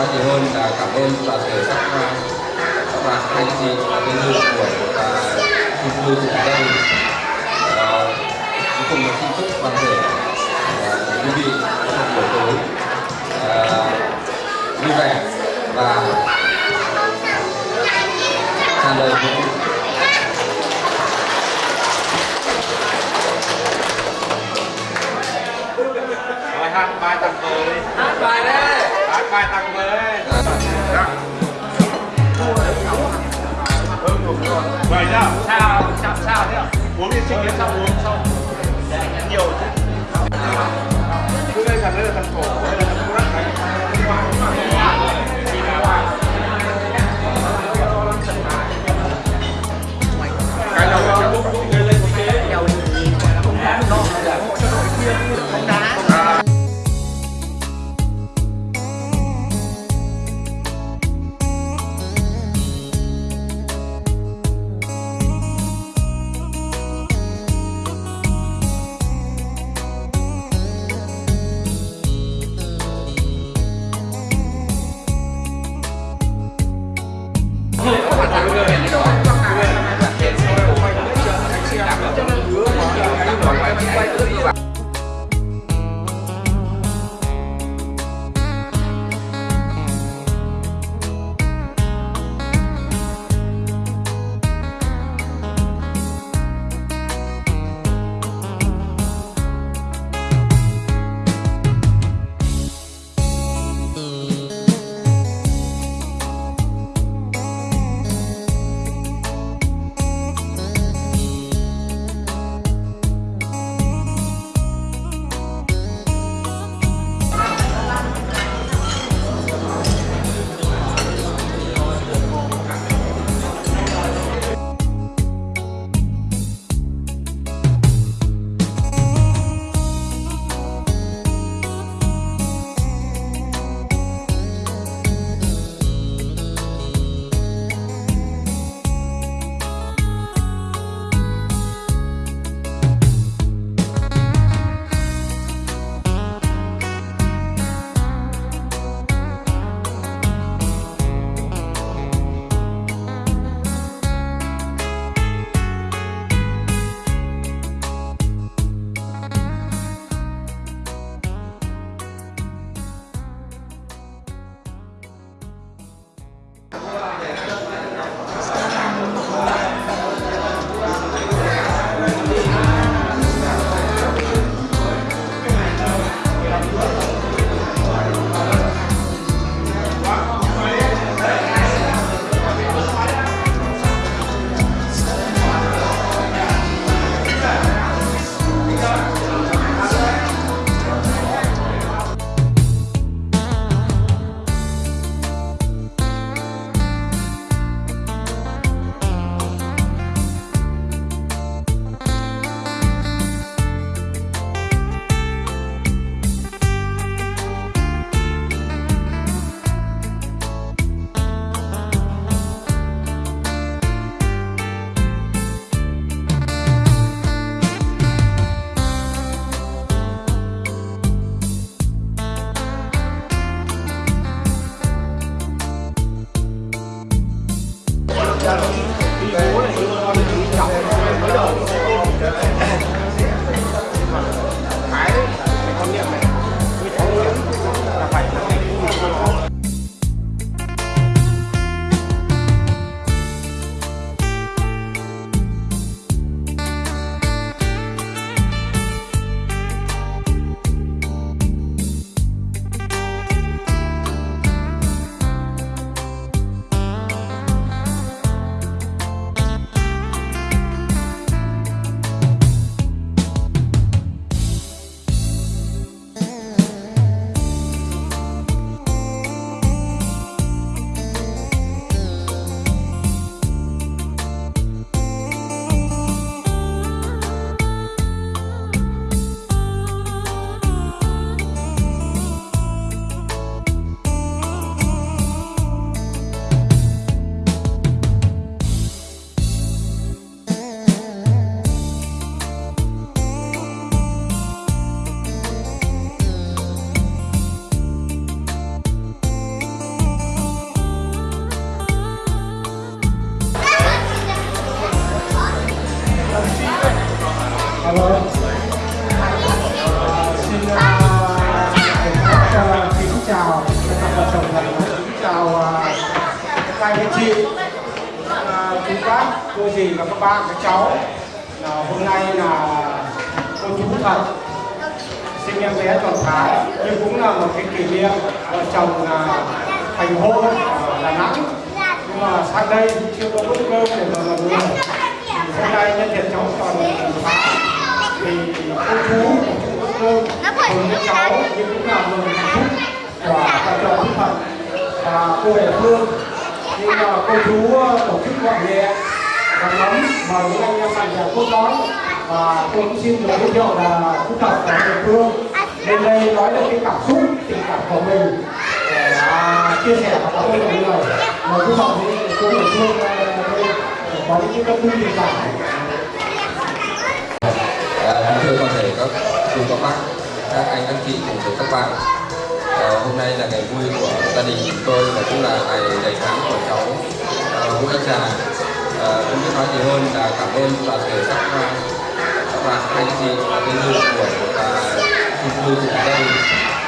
nói gì hơn là cảm ơn toàn thể các các bạn anh chị và bên dự buổi và chung vui cùng gia đình. Cuối cùng là xin chúc toàn thể à, quý vị có một buổi tối à, vui vẻ và tràn đầy những Rồi hát bài tặng vợ đi Hát bài đấy Hát bài tặng vợ Vậy nhá Sao, sao, sao thế? Uống đi sinh sao uống xong Nhiều chứ Cứ đây thằng đây là thằng cổ Đây là thằng rắc này Cái đầu là lúc lên lên cái Alo. Là vợ chồng là thành hôn ở Đà Nẵng. Nhưng mà sang đây chưa có bữa cơm để mà mọi người hôm nay nhân tiện cháu còn phá thì cô chú của chúng bữa cơm cùng với cháu nhưng cũng là mừng hạnh phúc của vợ chồng Đức Phật và cô địa phương, nhưng mà cô chú ờ, tổ chức gọn nhẹ. Và nóng mời những anh em bạn bè cốt đón và tôi cũng xin được giới thiệu là chú thật ở địa phương. Lên đây nói được cái cảm xúc tình của mình để uh, chia sẻ với các mọi người. Mời phúc thật với cô địa phương có những cái tâm tư tình cảm thưa toàn thể các chú các bác, các anh các chị cùng với các bạn. À, hôm nay là ngày vui của gia đình chúng tôi và cũng là ngày đầy tháng của cháu ờ, Vũ Anh Trà. Ờ, Không biết nói gì hơn là cảm ơn toàn thể các các bạn anh chị và cái dự buổi và chung vui cùng gia đình